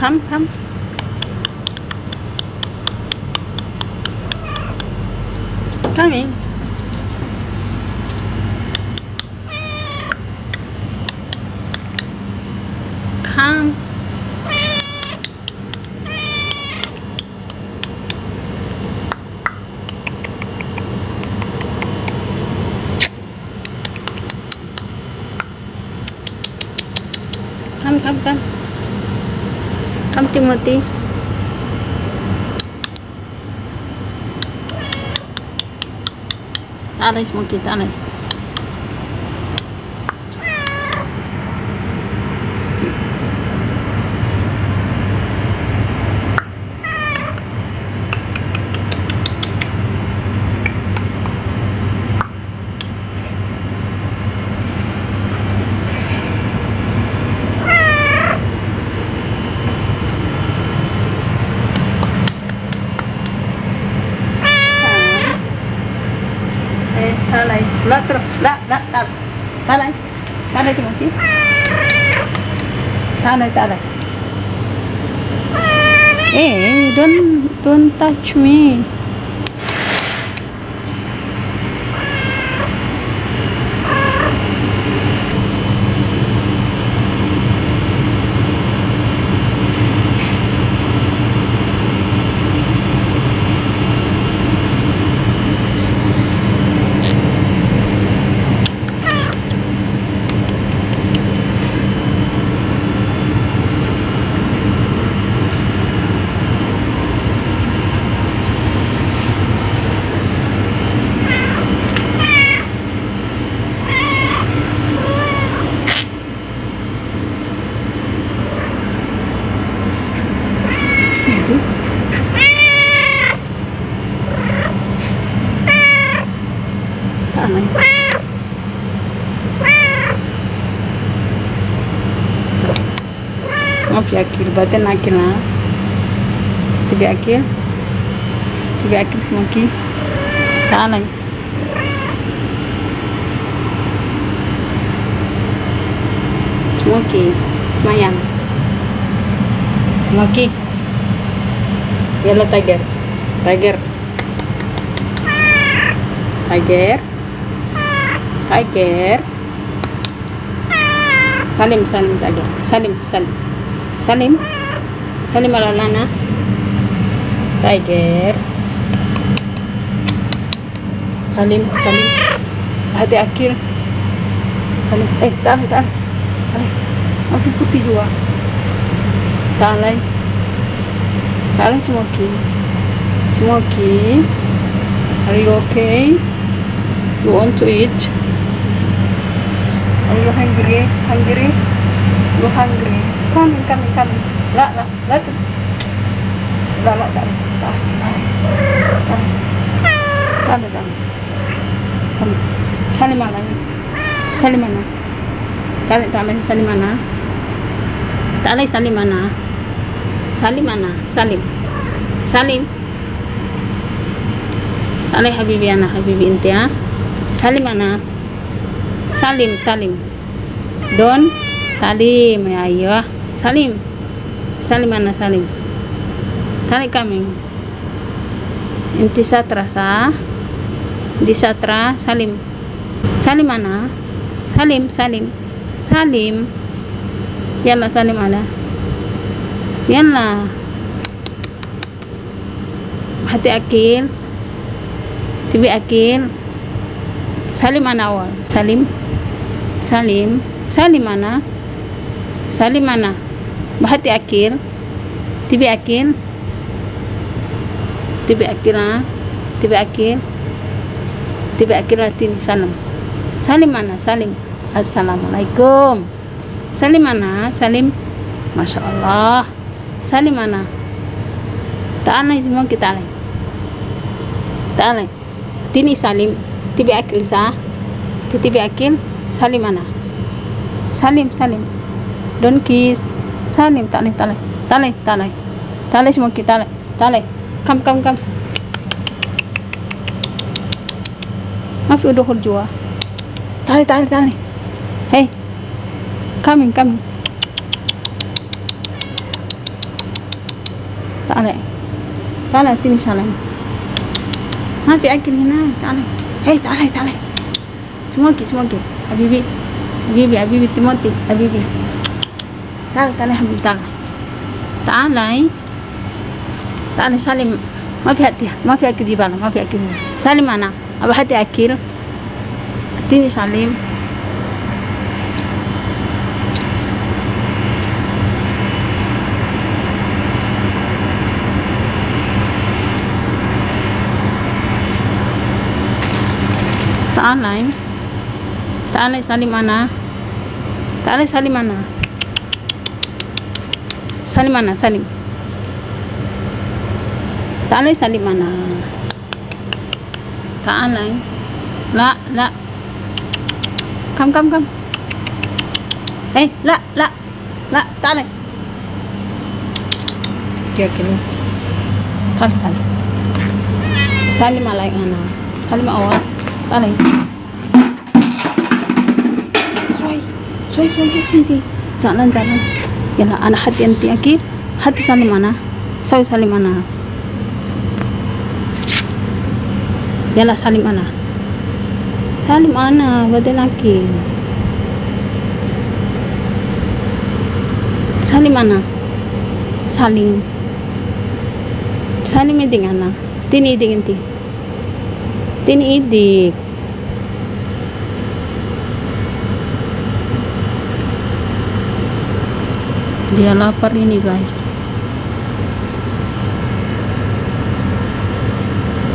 come come. Coming come come come Timothy Tarik Smoky, tarik. Eh, tarik. Lah, terus. Lah, lah, tarik. Tarik. Tarik Smoky. Tarik, tarik. Eh, don't don't touch me. Batin Akil ha. Tibi Akil. Tibi Akil Smoky. Tarik. Smoky, semayang. Smoky. Yellow tiger. Tiger. Tiger. Tiger. Salim, Salim tiger. Salim, Salim. Salim. Salim alalana. Tiger. Salim, Salim. Hati akhir. Salim. Eh, tahan, tahan. Tahan. Aku putih juga. Tahan. Tahan Smoky. Smoky. Are you okay? You want to eat? Are you hungry? Hungry? You hungry? Come, come, come. La, la, la. tu. La, la, tak. Tak. Tak. Tak tak. Come. Salim mana? Salim mana? Tarik, tarik. Salim mana? Tarik, salim mana? Salim mana? Salim. Salim. Habibi anak Habibi ya. Salim mana? Salim, Salim. Don, Salim. Ya, ayo. Salim. Salim mana Salim? Tarik kami. Inti satra sa. Di satra Salim. Salim mana? Salim, Salim. Salim. Yalla Salim ala. Yalla. Hati akil. Tibi akil. Salim mana awal? Salim. Salim. Salim mana? Salim mana? Bahati akil. Tibi akil. Tibi akil ha? Tibi akil. Tibi akil latin salam. Salim mana? Salim. Assalamualaikum. Salim mana? Salim. Masya Allah. Salim mana? Ta'alay semua kita alay. Ta'alay. Tini Salim. Tibi akil sa. Titibi akil. Salim mana? Salim, Salim don kis salim tale tale tale tale tale semua kita tale tale kam kam kam maaf udah jua tale tale tale hey. Coming coming tale tale tini salim maaf akin hina tale hey tale tale semua ki semua ki. Habibi. Habibi habibi timoti habibi تعال تعال يا حبيبي تعال تعال تعال سالم ما في هاتي ما في اكل جبالة ما في اكل سالم انا ابى هاتي اكل اديني سالم تعال تعال سالم انا تعال سالم انا سالم انا سالم تعال سالم انا تعال لا لا كم كم كم eh لا لا لا تعال dia kini تعال تعال سالم عليك انا سالم اول تعال شوي شوي شوي جس انتي jalan jalan ina ana hati anti aki hati salimana sawi salimana yala salimana salimana badan aki. Salimana saling saling meeting ana. Tiniding tini tinidik dia lapar ini guys.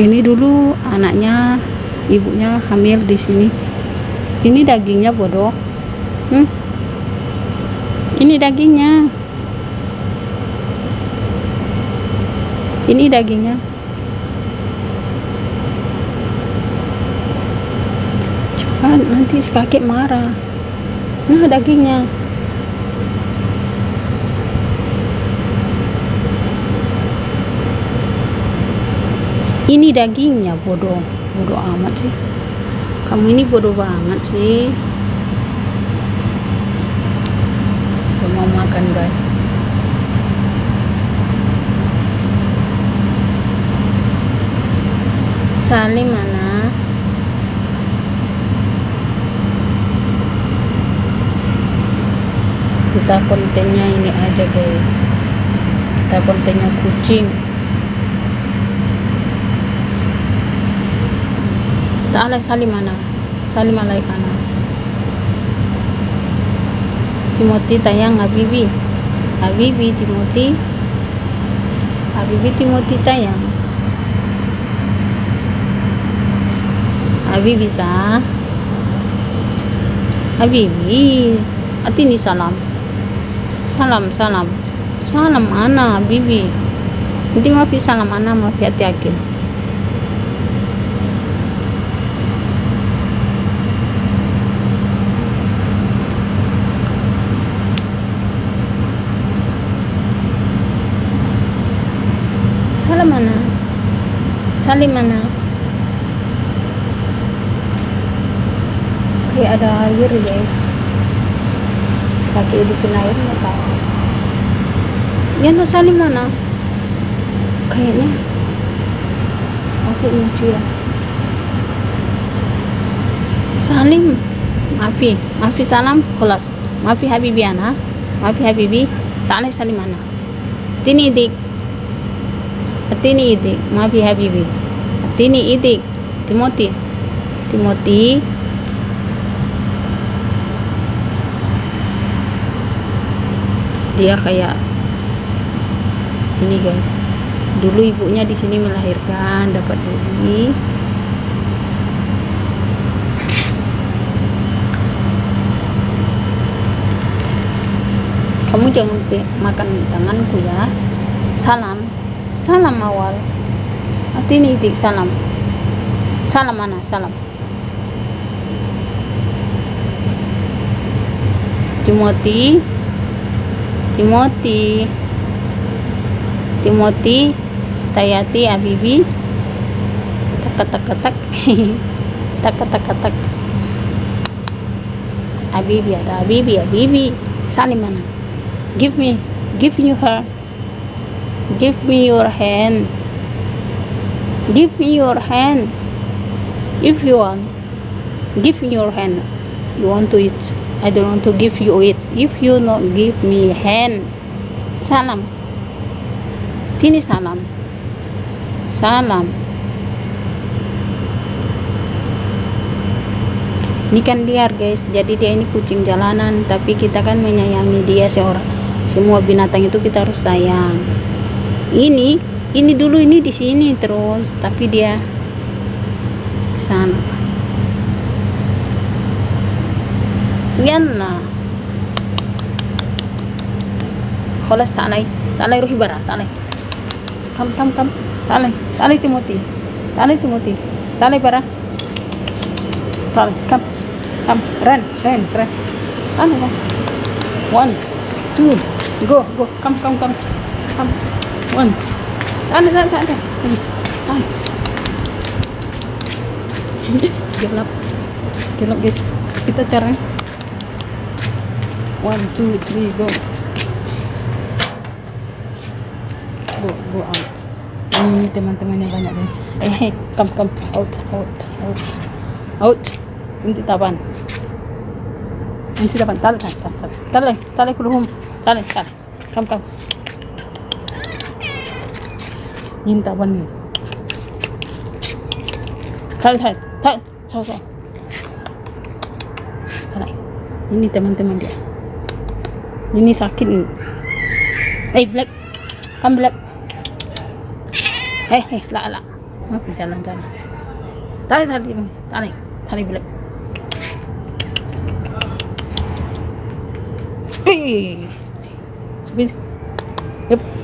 Ini dulu anaknya ibunya hamil di sini. Ini dagingnya bodoh. Hmm? ini dagingnya. Ini dagingnya. Cepat nanti si kakek marah. Nah dagingnya ini dagingnya bodoh. Bodoh amat sih. Kamu ini bodoh banget sih. Udah mau makan guys. Salim mana kita kontennya ini aja guys. Kita kontennya kucing Ta'ala salim mana salim alaikana. Timothy tayang Habibi. Habibi Timothy. Habibi Timothy tayang Habibi sa. Habibi Atini salam. Salam salam. Salam ana Habibi? Nanti mafi salam ana mafi hati Salam mana? Salim mana? Kayak ada air guys. Sekaki bikin air nggak tahu. Ya no salim mana? Kayaknya sekaki lucu ya. Salim, maafi, maafi salam, kelas. Maafi habibi ana, maafi habibi. Ta'ala salim ana. Tini dik. Atini idik, maafi habibi. Atini idik, Timothy. Timothy. Dia kayak ini guys. Dulu ibunya di sini melahirkan, dapat baby. Kamu jangan makan tanganku ya. Salam. Salam awal. Atini idik salam. Salam mana? Salam. Timothy. Timothy. Timothy. Tayati Abibi. Tak tak tak tak. tak tak. Abibi ada Abibi Abibi. Salim mana? Give me. Give you her. Give me your hand. Give me your hand. If you want give me your hand. You want to eat? I don't want to give you it. If you not give me hand. Salam. Tini salam. Salam. Ini kan liar guys. Jadi dia ini kucing jalanan tapi kita kan menyayangi dia seorang. Semua binatang itu kita harus sayang ini ini dulu ini di sini terus tapi dia ke sana يلا خلاص تعالي تعالي روحي برا تعالي كم كم كم تعالي تعالي تيموتي تعالي تيموتي تعالي برا تعالي كم كم رن رن رن تعالي رن one two go go كم كم كم One, Tahan, tahan, tahan, tahan. Tahan. Gelap. Gelap, guys. Kita cari. One, two, three, go. Go, go out. Ini teman-teman banyak deh. Eh, come, come. Out, out, out. Out. Nanti tapan. Nanti tapan. Tarik, tarik, tarik. Tarik, tarik, tarik. Tarik, tarik. Come, come ini taban nih tarik tarik tarik so so tarik ini teman-teman dia. Ini sakit nih eh black. Kan black? Eh eh lah lah mau jalan jalan tarik tarik tarik tarik black. Eh. Sepi. Yep.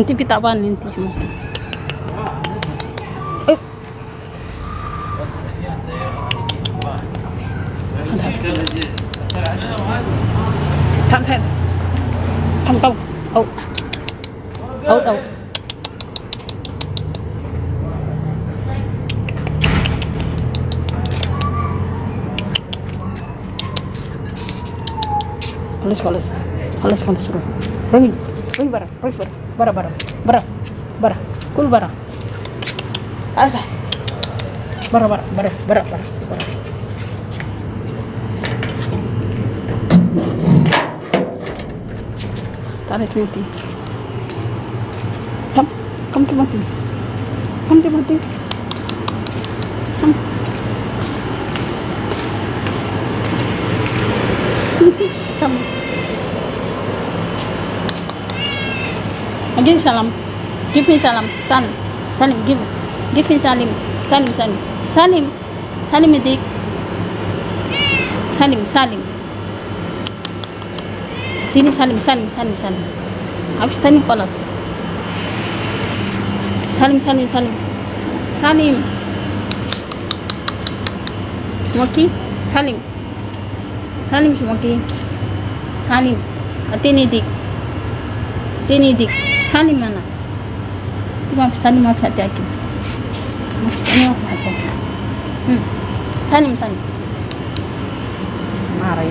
ఇంటి పితాబాన్ ఇంటి thẳng thẳng thẳng tông ấu oh, oh Alles, alles, alles, alles, alles. Ruim, ruim, barra, ruim, barra برا برا برا برا برا كل برا هذا برا برا برا برا برا برا تعالي تموتي كم كم تموتي كم تموتي كم كم Give salam. Give me salam. salim, Salim. Give. Give me salim. Salim. Salim. Salim. Salim Salim. Salim. Salim. Salim. salim. Salim. Salim. Salim. Salim. salim Salim. Salim. Salim. Salim. Salim. Smoky. Salim. Salim Smoky. Salim. Tini dik. Salim. dik. Salim mana? Itu maaf Salim maaf hati aku. Maaf Salim maaf hati aku. Hmm. Salim Salim. Marah.